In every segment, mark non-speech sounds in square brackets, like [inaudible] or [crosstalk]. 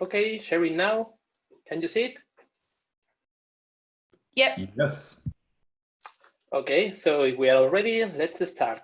Okay, sharing now. Can you see it? Yep. Yes. Okay, so if we are all ready, let's start.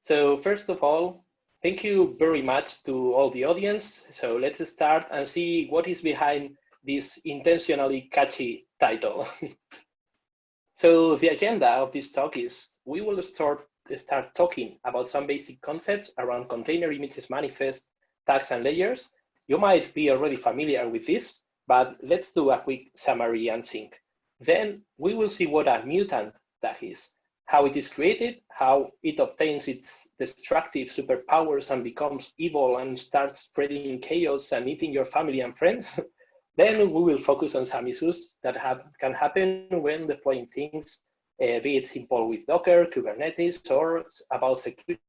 So first of all, thank you very much to all the audience. So let's start and see what is behind this intentionally catchy title. [laughs] so the agenda of this talk is we will start start talking about some basic concepts around container images manifest, tags and layers. You might be already familiar with this, but let's do a quick summary and sync. Then we will see what a mutant tag is, how it is created, how it obtains its destructive superpowers and becomes evil and starts spreading chaos and eating your family and friends. [laughs] then we will focus on some issues that have, can happen when deploying things, uh, be it simple with Docker, Kubernetes, or about security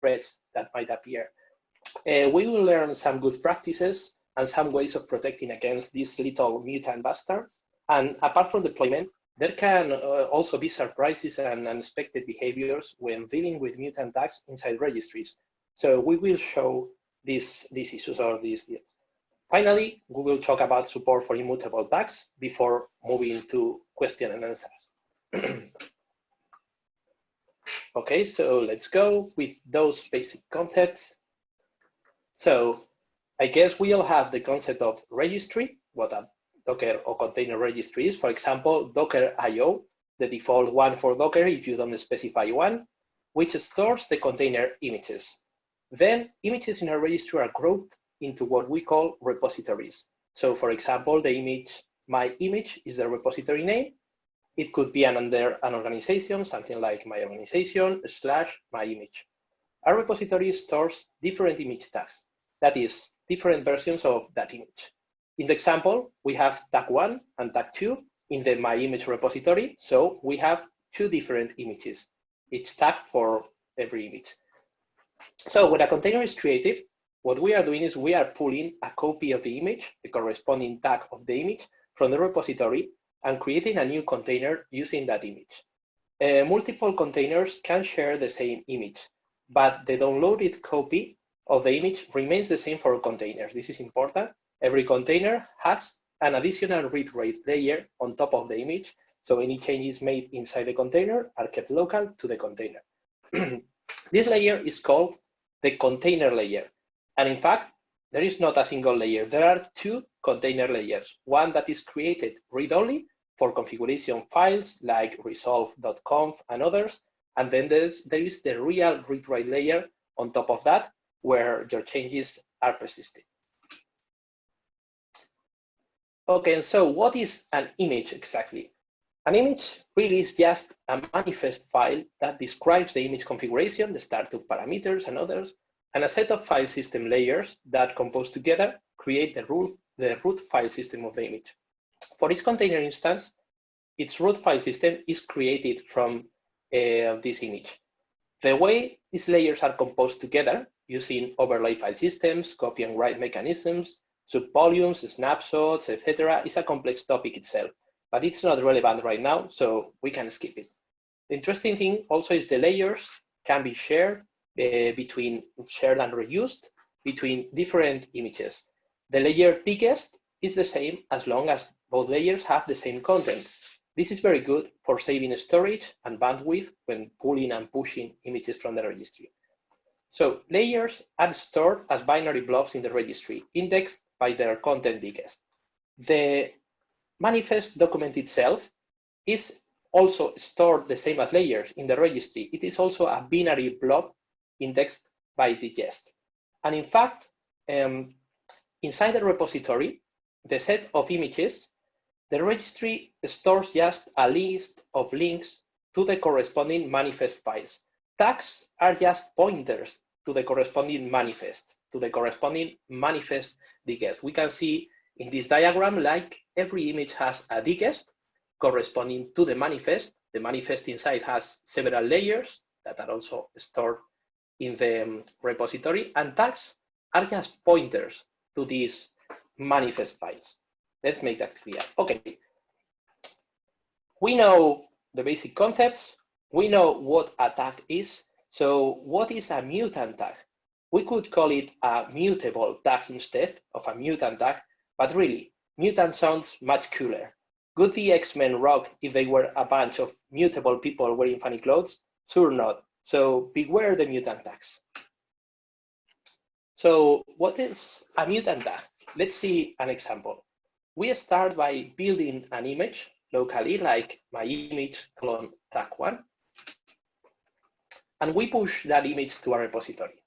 threats that might appear. Uh, we will learn some good practices and some ways of protecting against these little mutant bastards. And apart from deployment, there can uh, also be surprises and unexpected behaviors when dealing with mutant tags inside registries. So we will show these, these issues or these deals. Finally, we will talk about support for immutable tags before moving to question and answers. [clears throat] okay, so let's go with those basic concepts. So I guess we all have the concept of registry, what a Docker or container registry is. For example, Docker IO, the default one for Docker if you don't specify one, which stores the container images. Then images in a registry are grouped into what we call repositories. So for example, the image, my image is the repository name. It could be an under an organization, something like my organization slash my image. A repository stores different image tags, that is, different versions of that image. In the example, we have tag one and tag two in the my image repository. So we have two different images, each tag for every image. So when a container is created, what we are doing is we are pulling a copy of the image, the corresponding tag of the image from the repository and creating a new container using that image. Uh, multiple containers can share the same image, but the downloaded copy of the image remains the same for containers. This is important Every container has an additional read-write layer on top of the image, so any changes made inside the container are kept local to the container. [clears throat] this layer is called the container layer. And in fact, there is not a single layer. There are two container layers, one that is created read-only for configuration files like resolv.conf and others. And then there's, there is the real read-write layer on top of that, where your changes are persisted. Okay, and so what is an image exactly? An image really is just a manifest file that describes the image configuration, the startup parameters and others, and a set of file system layers that compose together create the root, the root file system of the image. For each container instance, its root file system is created from uh, this image. The way these layers are composed together using overlay file systems, copy and write mechanisms, Subvolumes, snapshots, etc. is a complex topic itself, but it's not relevant right now, so we can skip it. The interesting thing also is the layers can be shared uh, between shared and reused between different images. The layer digest is the same as long as both layers have the same content. This is very good for saving storage and bandwidth when pulling and pushing images from the registry. So layers are stored as binary blobs in the registry, indexed by their content digest. The manifest document itself is also stored the same as layers in the registry. It is also a binary blob indexed by digest. And in fact, um, inside the repository, the set of images, the registry stores just a list of links to the corresponding manifest files. Tags are just pointers to the corresponding manifest, to the corresponding manifest digest. We can see in this diagram, like every image has a digest corresponding to the manifest. The manifest inside has several layers that are also stored in the um, repository and tags are just pointers to these manifest files. Let's make that clear. Okay. We know the basic concepts. We know what a tag is. So what is a mutant tag? we could call it a mutable tag instead of a mutant tag, but really, mutant sounds much cooler. Would the X-Men rock if they were a bunch of mutable people wearing funny clothes? Sure not. So beware the mutant tags. So what is a mutant tag? Let's see an example. We start by building an image locally, like my image clone tag one. And we push that image to a repository.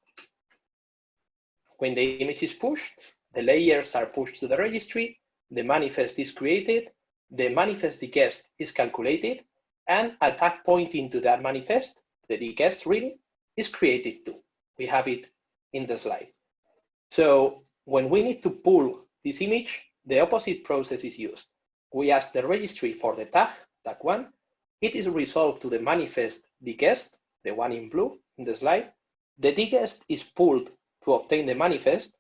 When the image is pushed, the layers are pushed to the registry, the manifest is created, the manifest digest is calculated, and a tag pointing to that manifest the digest reading is created too. We have it in the slide. So when we need to pull this image, the opposite process is used. We ask the registry for the tag, tag one. It is resolved to the manifest digest, the one in blue in the slide. The digest is pulled to obtain the manifest,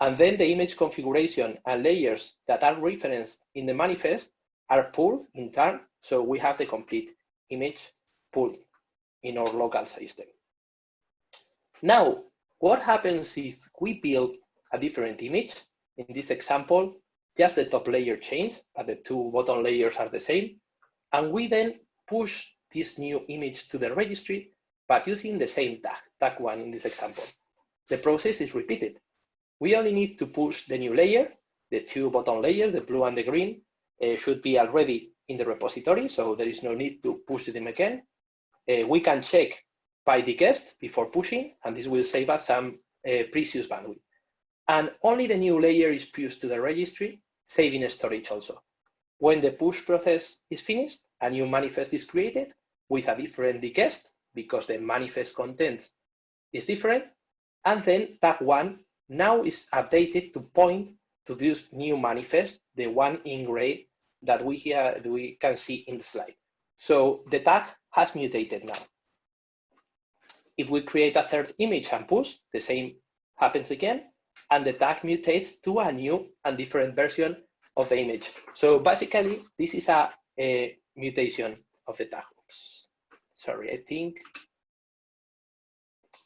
and then the image configuration and layers that are referenced in the manifest are pulled in turn, so we have the complete image pulled in our local system. Now, what happens if we build a different image? In this example, just the top layer changed, but the two bottom layers are the same. And we then push this new image to the registry, but using the same tag, tag one in this example. The process is repeated. We only need to push the new layer, the two bottom layers, the blue and the green, uh, should be already in the repository, so there is no need to push them again uh, we can check by the digest before pushing, and this will save us some uh, precious bandwidth. And only the new layer is pushed to the registry, saving storage also. When the push process is finished, a new manifest is created with a different digest because the manifest content is different. And then tag one now is updated to point to this new manifest, the one in gray that we we can see in the slide. So the tag has mutated now. If we create a third image and push, the same happens again, and the tag mutates to a new and different version of the image. So basically, this is a, a mutation of the tag. Oops. Sorry, I think.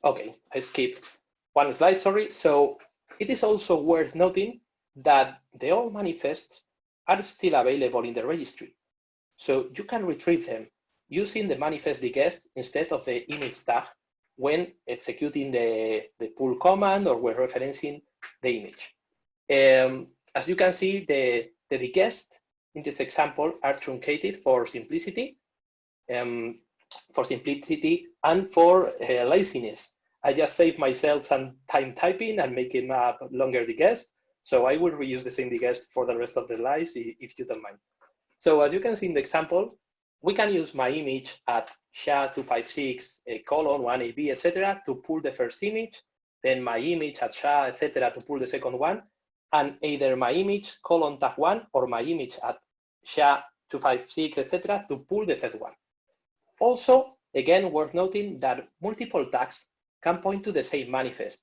Okay, I skipped one slide, sorry. So it is also worth noting that the old manifests are still available in the registry. So you can retrieve them using the manifest digest instead of the image tag when executing the, the pull command or when referencing the image. Um, as you can see, the, the digest in this example are truncated for simplicity, um, for simplicity and for uh, laziness. I just saved myself some time typing and making a longer digest. So I will reuse the same digest for the rest of the slides if you don't mind. So as you can see in the example, we can use my image at SHA-256 uh, colon 1AB, etc., to pull the first image, then my image at SHA, etc., to pull the second one, and either my image colon tag one or my image at SHA-256, etc., to pull the third one. Also, again, worth noting that multiple tags can point to the same manifest.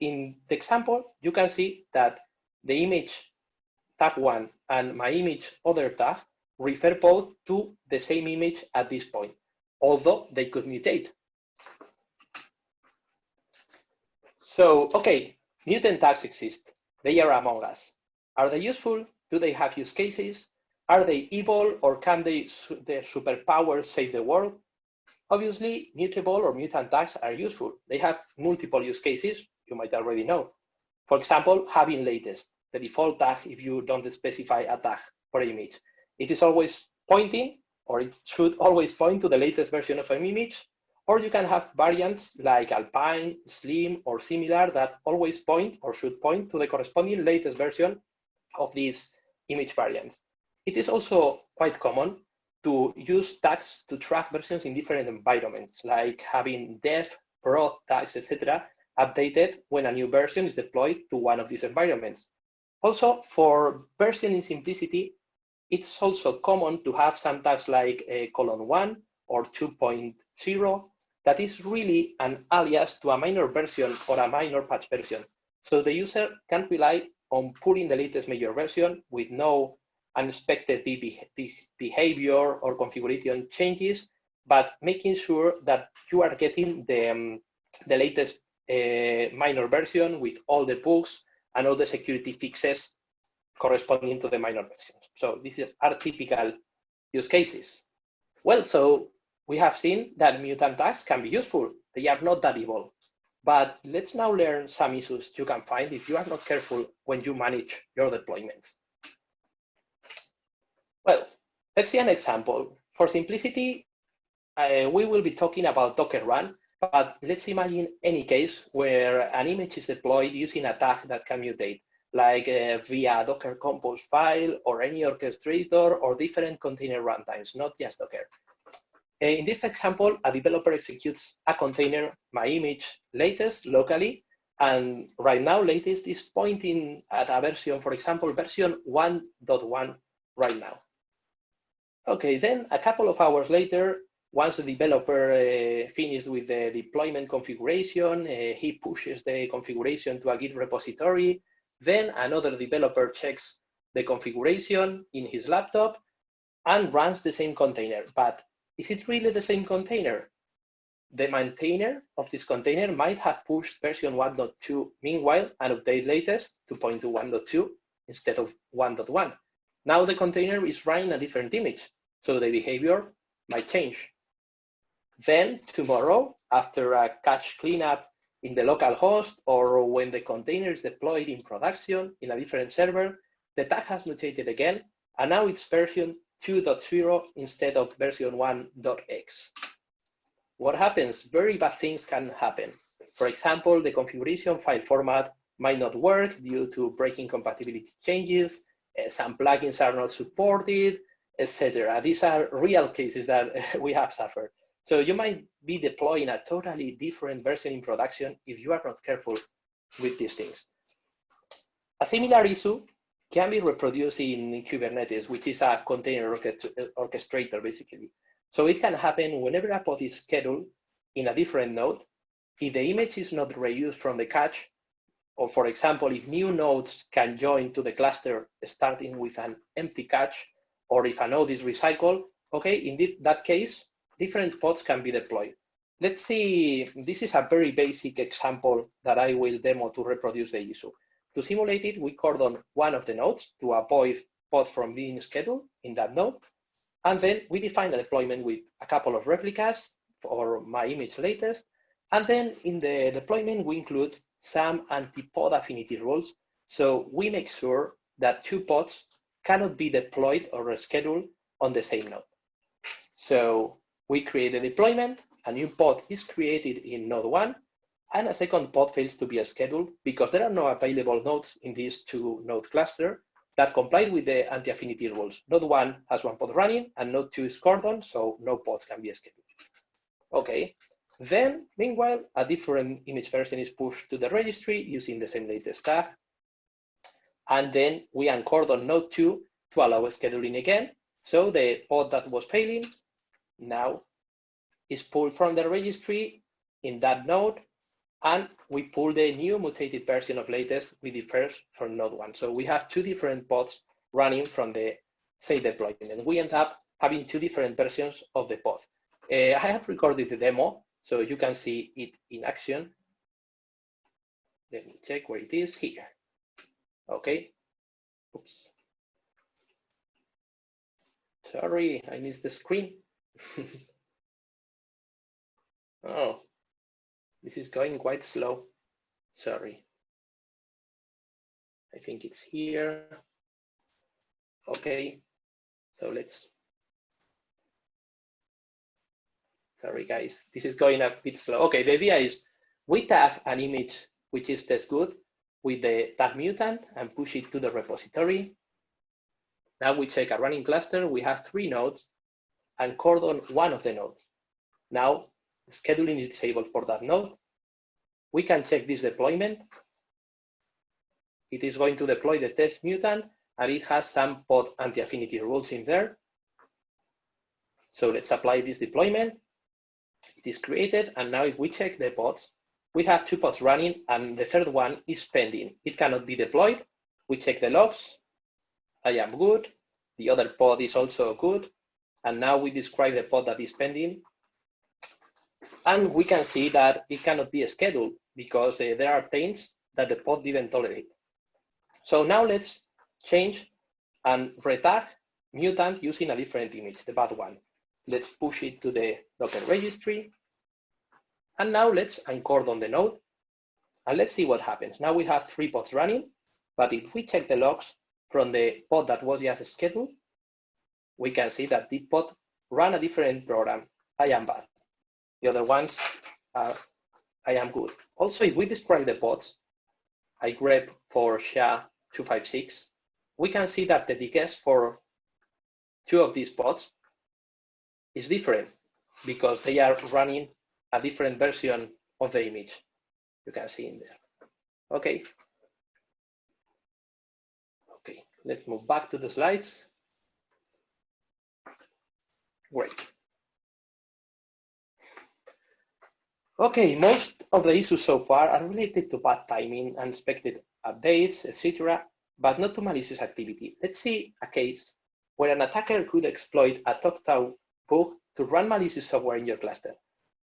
In the example, you can see that the image tag one and my image other tag refer both to the same image at this point, although they could mutate. So, okay, mutant tags exist. They are among us. Are they useful? Do they have use cases? Are they evil or can they, their superpowers save the world? Obviously, mutable or mutant tags are useful. They have multiple use cases, you might already know. For example, having latest, the default tag if you don't specify a tag for an image it is always pointing, or it should always point to the latest version of an image, or you can have variants like Alpine, Slim, or similar that always point or should point to the corresponding latest version of these image variants. It is also quite common to use tags to track versions in different environments, like having dev, prod tags, etc., updated when a new version is deployed to one of these environments. Also, for versioning simplicity, it's also common to have some tags like a colon 1 or 2.0 that is really an alias to a minor version or a minor patch version. So the user can rely on pulling the latest major version with no unexpected behavior or configuration changes, but making sure that you are getting the, um, the latest a minor version with all the bugs and all the security fixes corresponding to the minor versions. So this is our typical use cases. Well, so we have seen that mutant tags can be useful. They are not that evil. But let's now learn some issues you can find if you are not careful when you manage your deployments. Well, let's see an example. For simplicity, uh, we will be talking about Docker Run, but let's imagine any case where an image is deployed using a tag that can mutate, like uh, via Docker Compose file or any orchestrator or different container runtimes, not just Docker. In this example, a developer executes a container, my image latest locally, and right now latest is pointing at a version, for example, version 1.1 right now. Okay, then a couple of hours later, once the developer uh, finished with the deployment configuration, uh, he pushes the configuration to a Git repository. Then another developer checks the configuration in his laptop and runs the same container, but is it really the same container? The maintainer of this container might have pushed version 1.2 meanwhile and update latest to point to 1.2 instead of 1.1. Now the container is running a different image, so the behavior might change. Then tomorrow, after a cache cleanup in the local host or when the container is deployed in production in a different server, the tag has mutated again, and now it's version 2.0 instead of version 1.x. What happens? Very bad things can happen. For example, the configuration file format might not work due to breaking compatibility changes, uh, some plugins are not supported, etc. These are real cases that [laughs] we have suffered. So you might be deploying a totally different version in production if you are not careful with these things. A similar issue can be reproduced in Kubernetes, which is a container orchestrator, basically. So it can happen whenever a pod is scheduled in a different node. If the image is not reused from the cache, or for example, if new nodes can join to the cluster starting with an empty cache, or if a node is recycled, okay, in that case, different pods can be deployed. Let's see, this is a very basic example that I will demo to reproduce the issue. To simulate it, we cordon one of the nodes to avoid pods from being scheduled in that node. And then we define a deployment with a couple of replicas for my image latest. And then in the deployment, we include some anti-pod affinity rules. So we make sure that two pods cannot be deployed or rescheduled on the same node. So we create a deployment, a new pod is created in node one, and a second pod fails to be scheduled because there are no available nodes in this two node cluster that comply with the anti-affinity rules. Node one has one pod running and node two is cordon, so no pods can be scheduled. Okay, then meanwhile, a different image version is pushed to the registry using the same latest tag. And then we uncordon node two to allow scheduling again. So the pod that was failing now is pulled from the registry in that node and we pull the new mutated version of latest with the first from node one. So we have two different pods running from the same deployment. And we end up having two different versions of the pod. Uh, I have recorded the demo, so you can see it in action. Let me check where it is here. Okay. Oops. Sorry, I missed the screen. [laughs] oh, this is going quite slow. Sorry. I think it's here. Okay, so let's. Sorry, guys, this is going a bit slow. Okay, the idea is we tag an image which is test good with the tag mutant and push it to the repository. Now we check a running cluster. We have three nodes and cordon one of the nodes. Now scheduling is disabled for that node. We can check this deployment. It is going to deploy the test mutant and it has some pod anti-affinity rules in there. So let's apply this deployment. It is created and now if we check the pods, we have two pods running and the third one is pending. It cannot be deployed. We check the logs. I am good. The other pod is also good. And now we describe the pod that is pending and we can see that it cannot be scheduled because uh, there are taints that the pod didn't tolerate. So now let's change and retag mutant using a different image, the bad one. Let's push it to the Docker registry. And now let's on the node and let's see what happens. Now we have three pods running, but if we check the logs from the pod that was just scheduled, we can see that the pod ran a different program. I am bad. The other ones are I am good. Also, if we describe the pods, I grep for SHA-256, we can see that the digest for two of these pods is different because they are running a different version of the image. You can see in there. Okay. Okay, let's move back to the slides. Great. Okay, most of the issues so far are related to bad timing, unexpected updates, etc., but not to malicious activity. Let's see a case where an attacker could exploit a TOCTOU bug to run malicious software in your cluster.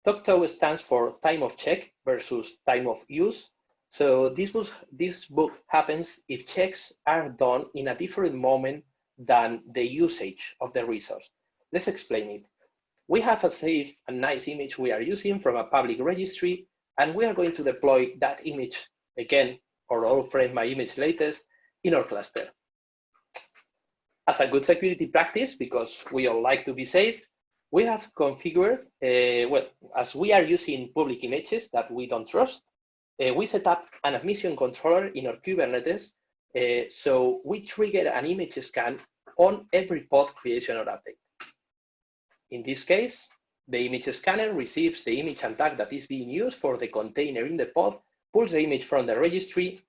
TOCTOU stands for time of check versus time of use. So this, was, this bug happens if checks are done in a different moment than the usage of the resource. Let's explain it. We have a safe and nice image we are using from a public registry, and we are going to deploy that image again, or all frame my image latest, in our cluster. As a good security practice, because we all like to be safe, we have configured, uh, well, as we are using public images that we don't trust, uh, we set up an admission controller in our Kubernetes. Uh, so we trigger an image scan on every pod creation or update. In this case, the image scanner receives the image and tag that is being used for the container in the pod, pulls the image from the registry,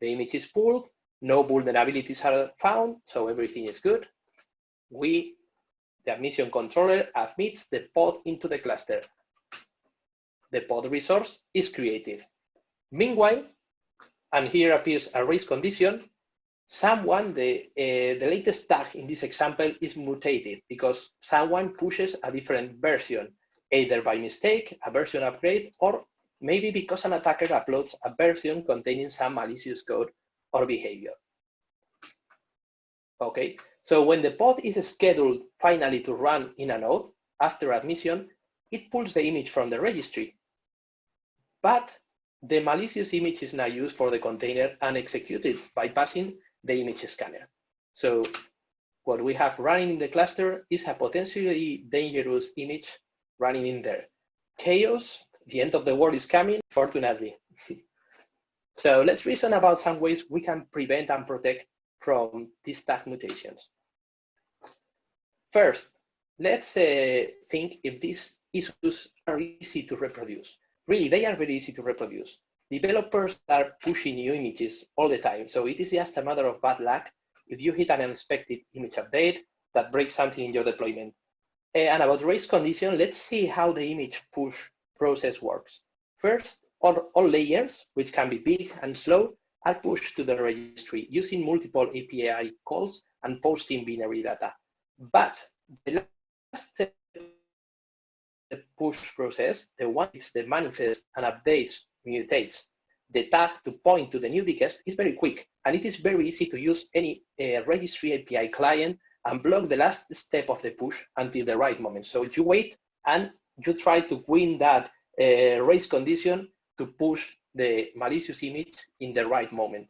the image is pulled, no vulnerabilities are found, so everything is good. We, the admission controller, admits the pod into the cluster. The pod resource is created. Meanwhile, and here appears a race condition, someone, the, uh, the latest tag in this example is mutated because someone pushes a different version, either by mistake, a version upgrade, or maybe because an attacker uploads a version containing some malicious code or behavior. Okay, so when the pod is scheduled finally to run in a node after admission, it pulls the image from the registry. But the malicious image is now used for the container and executed bypassing the image scanner. So what we have running in the cluster is a potentially dangerous image running in there. Chaos, the end of the world is coming, fortunately. [laughs] so let's reason about some ways we can prevent and protect from these tag mutations. First, let's uh, think if these issues are easy to reproduce. Really, they are very easy to reproduce developers are pushing new images all the time. So it is just a matter of bad luck if you hit an unexpected image update that breaks something in your deployment. Eh, and about race condition, let's see how the image push process works. First, all, all layers, which can be big and slow, are pushed to the registry using multiple API calls and posting binary data. But the last step the push process, the one is the manifest and updates mutates the tag to point to the new digest is very quick, and it is very easy to use any uh, registry API client and block the last step of the push until the right moment. So you wait and you try to win that uh, race condition to push the malicious image in the right moment.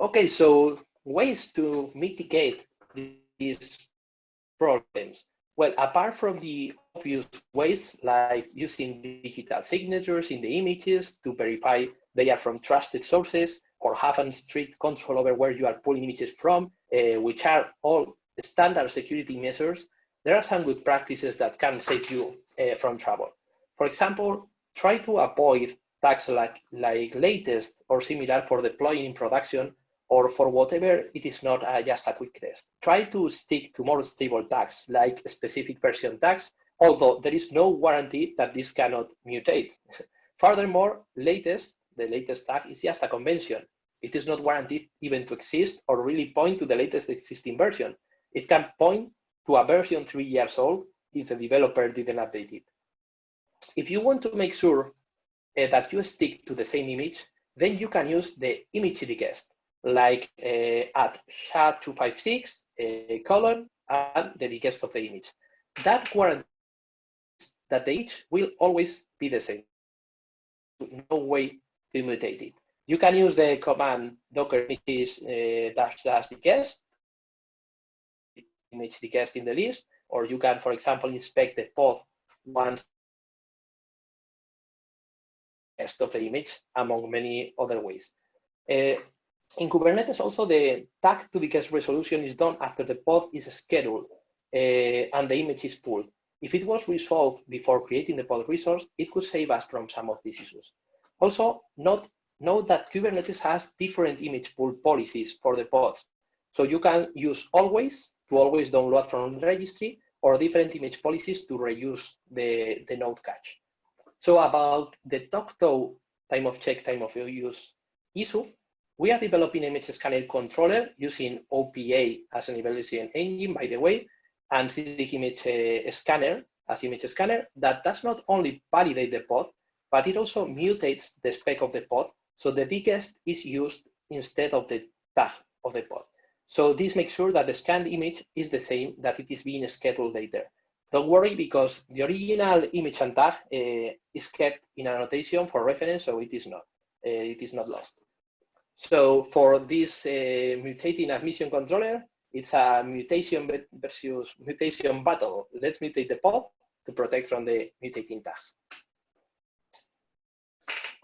Okay, so ways to mitigate these problems. Well, apart from the obvious ways like using digital signatures in the images to verify they are from trusted sources or having strict control over where you are pulling images from, uh, which are all standard security measures, there are some good practices that can save you uh, from trouble. For example, try to avoid tags like, like latest or similar for deploying in production or for whatever it is not uh, just a quick test. Try to stick to more stable tags like specific version tags, although there is no warranty that this cannot mutate. [laughs] Furthermore, latest, the latest tag is just a convention. It is not guaranteed even to exist or really point to the latest existing version. It can point to a version three years old if the developer didn't update it. if you want to make sure uh, that you stick to the same image, then you can use the image digest, like uh, at SHA-256 uh, colon and the digest of the image. That guarantees that the image will always be the same. No way to mutate it. You can use the command docker images uh, dash dash digest, image digest in the list, or you can, for example, inspect the pod once of the image, among many other ways. Uh, in Kubernetes, also the tag to digest resolution is done after the pod is scheduled uh, and the image is pulled. If it was resolved before creating the pod resource, it could save us from some of these issues. Also, note, note that Kubernetes has different image pull policies for the pods. So you can use always to always download from the registry or different image policies to reuse the, the node cache. So about the TOCTOU time of check, time of use issue, we are developing image scanner controller using OPA as an evaluation engine, by the way, and Sysdig image uh, scanner as image scanner that does not only validate the pod, but it also mutates the spec of the pod. So the digest is used instead of the tag of the pod. So this makes sure that the scanned image is the same that it is being scheduled later. Don't worry because the original image and tag uh, is kept in annotation for reference, so it is not uh, it is not lost. So for this uh, mutating admission controller, it's a mutation versus mutation battle. Let's mutate the pod to protect from the mutating tags.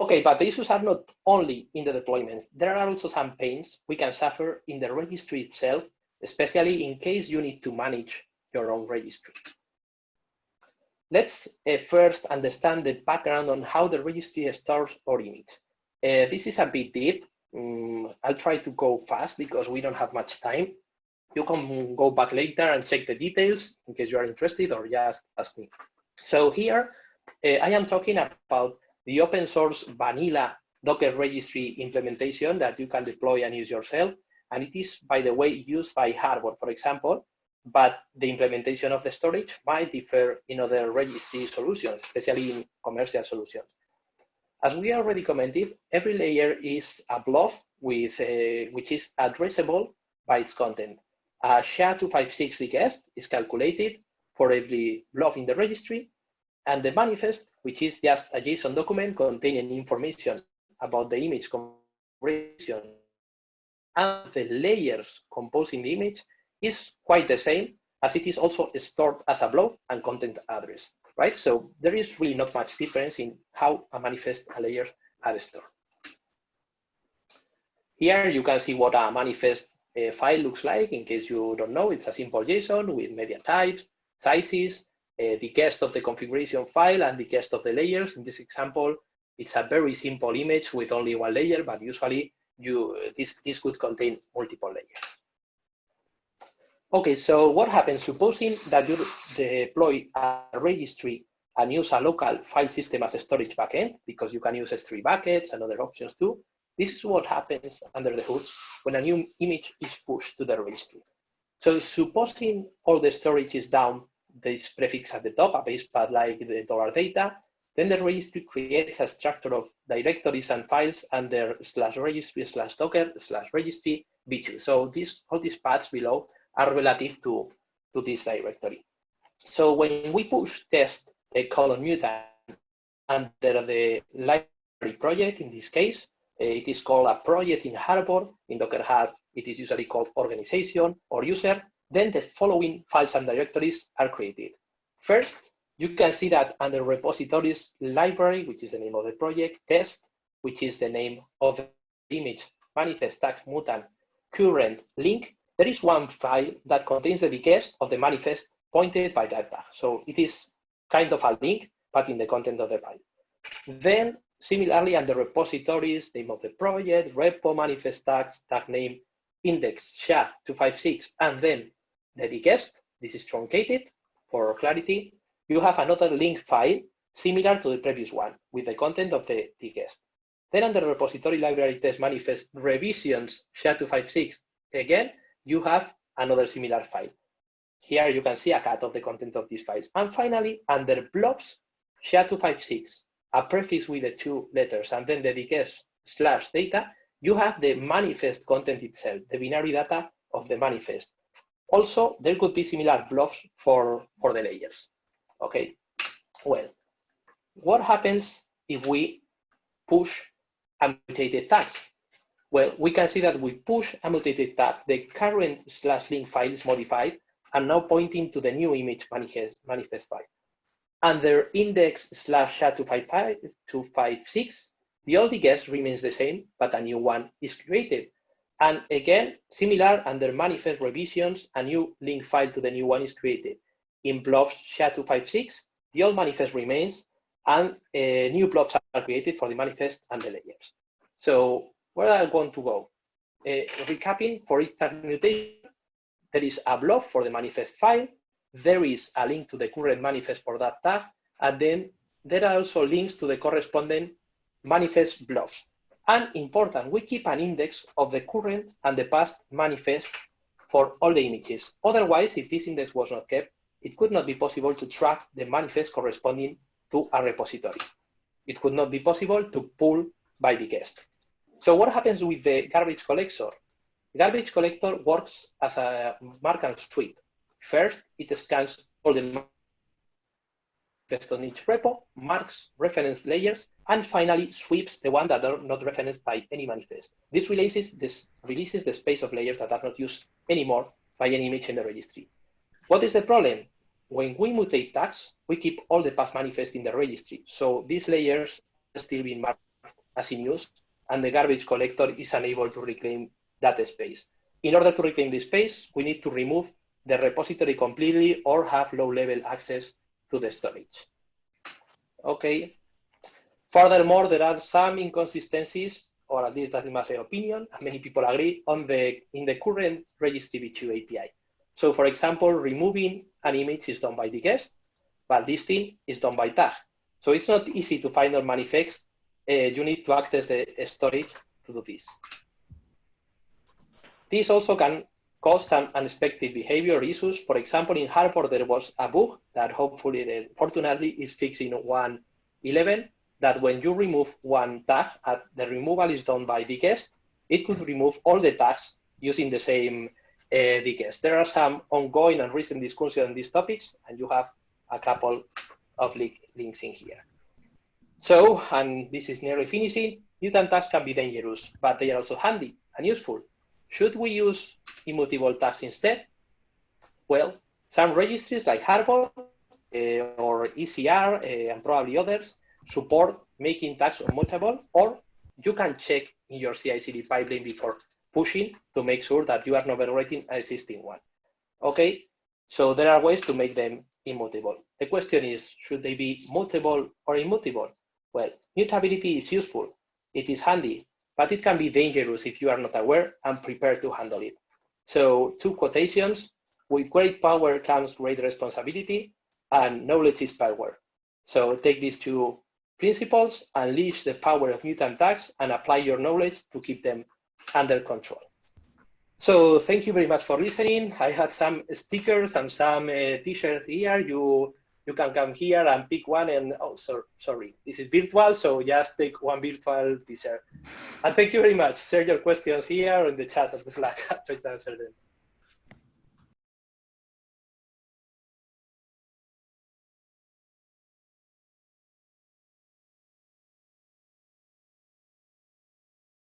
Okay, but the issues are not only in the deployments. There are also some pains we can suffer in the registry itself, especially in case you need to manage your own registry. Let's uh, first understand the background on how the registry stores or image. Uh, this is a bit deep. Um, I'll try to go fast because we don't have much time. You can go back later and check the details in case you are interested or just ask me. So here, uh, I am talking about the open source vanilla Docker registry implementation that you can deploy and use yourself. And it is, by the way, used by Harbor, for example, but the implementation of the storage might differ in other registry solutions, especially in commercial solutions. As we already commented, every layer is a blob with uh, which is addressable by its content. A SHA-256 digest is calculated for every blob in the registry, and the manifest, which is just a JSON document containing information about the image configuration and the layers composing the image, is quite the same as it is also stored as a blob and content address, right? So there is really not much difference in how a manifest and layers are stored. Here you can see what a manifest uh, file looks like. In case you don't know, it's a simple JSON with media types, sizes, uh, the digest of the configuration file and the digest of the layers. In this example, it's a very simple image with only one layer, but usually you this, this could contain multiple layers. Okay, so what happens? Supposing that you deploy a registry and use a local file system as a storage backend, because you can use S3 buckets and other options too. This is what happens under the hood when a new image is pushed to the registry. So supposing all the storage is down, this prefix at the top, a base path like the dollar data, then the registry creates a structure of directories and files under slash registry slash docker slash registry v2. So these all these paths below are relative to, to this directory. So when we push test a colon mutant under the library project, in this case, eh, it is called a project in Harbor. In Docker Hub, it is usually called organization or user. Then the following files and directories are created. First, you can see that under repositories library, which is the name of the project, test, which is the name of the image, manifest tag mutant, current link, there is one file that contains the digest of the manifest pointed by that tag. So it is kind of a link, but in the content of the file. Then similarly under repositories, name of the project, repo manifest tags, tag name, index, SHA-256, and then the digest, this is truncated for clarity, you have another link file similar to the previous one with the content of the digest. Then under repository library test manifest revisions SHA-256, again, you have another similar file. Here you can see a cut of the content of these files. And finally, under blobs, SHA-256, a prefix with the two letters, and then the digest slash data, you have the manifest content itself, the binary data of the manifest. Also, there could be similar blobs for, for the layers. Okay, well, what happens if we push a mutated tags? Well, we can see that we push a mutated tag, the current slash link file is modified and now pointing to the new image manifest, manifest file. Under index slash SHA-256, the old digest remains the same, but a new one is created. And again, similar under manifest revisions, a new link file to the new one is created. In blobs SHA-256, the old manifest remains, and uh, new blobs are created for the manifest and the layers. So where I going to go? Uh, recapping for each mutation, there is a blob for the manifest file, there is a link to the current manifest for that tag, and then there are also links to the corresponding manifest blobs. And important, we keep an index of the current and the past manifest for all the images. Otherwise, if this index was not kept, it could not be possible to track the manifest corresponding to a repository. It could not be possible to pull by digest. So what happens with the garbage collector? The garbage collector works as a mark and sweep. First, it scans all the manifest on each repo, marks reference layers, and finally sweeps the ones that are not referenced by any manifest. This releases, this releases the space of layers that are not used anymore by any image in the registry. What is the problem? When we mutate tags, we keep all the past manifest in the registry. So these layers are still being marked as in use, and the garbage collector is unable to reclaim that space. In order to reclaim this space, we need to remove the repository completely or have low-level access to the storage. Okay. Furthermore, there are some inconsistencies, or at least that's my opinion, and many people agree, on the in the current registry v2 API. So for example, removing an image is done by digest, but listing is done by tag. So it's not easy to find or manifest. Uh, you need to access the storage to do this. This also can cause some unexpected behavior issues. For example, in Harbor, there was a bug that hopefully, fortunately, is fixed in 1.11 that when you remove one tag, uh, the removal is done by digest, it could remove all the tags using the same uh. There are some ongoing and recent discussions on these topics, and you have a couple of links in here. So, and this is nearly finishing, mutant tags can be dangerous, but they are also handy and useful. Should we use immutable tags instead? Well, some registries like Harbor uh, or ECR uh, and probably others support making tags immutable, or you can check in your CI/CD pipeline before pushing to make sure that you are not overwriting an existing one. Okay, so there are ways to make them immutable. The question is, should they be mutable or immutable? Well, mutability is useful. It is handy, but it can be dangerous if you are not aware and prepared to handle it. So two quotations, with great power comes great responsibility and knowledge is power. So take these two principles, unleash the power of mutant tags and apply your knowledge to keep them under control. So thank you very much for listening. I had some stickers and some uh, t-shirts here. You you can come here and pick one and, oh, so, sorry, this is virtual, so just take one virtual t-shirt. And thank you very much. Share your questions here in the chat of the Slack. I [laughs] try to answer them.